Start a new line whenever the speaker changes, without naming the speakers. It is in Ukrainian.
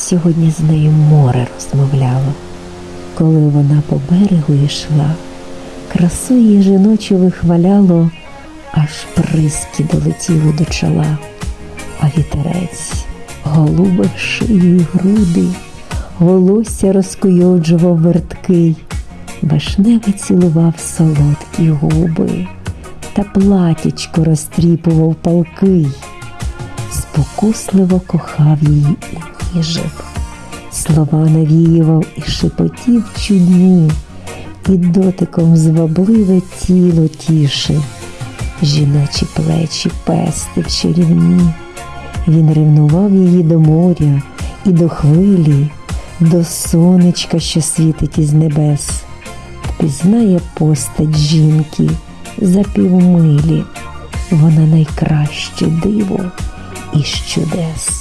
Сьогодні з нею море розмовляло, коли вона по берегу йшла, красу її жіночу вихваляло, аж приски долетіли до чола, а вітерець голубив шию й груди, волосся розкуйоджував верткий, вишневий цілував солодкі губи, та платічко розтріпував палкий спокусливо кохав її і ніжив, слова навіював і шепотів чудні, і дотиком звабливе тіло тішив, жіночі плечі пестив чарівні. Він ревнував її до моря і до хвилі, до сонечка, що світить із небес, впізнає постать жінки за півмилі, вона найкраще диво із чудес.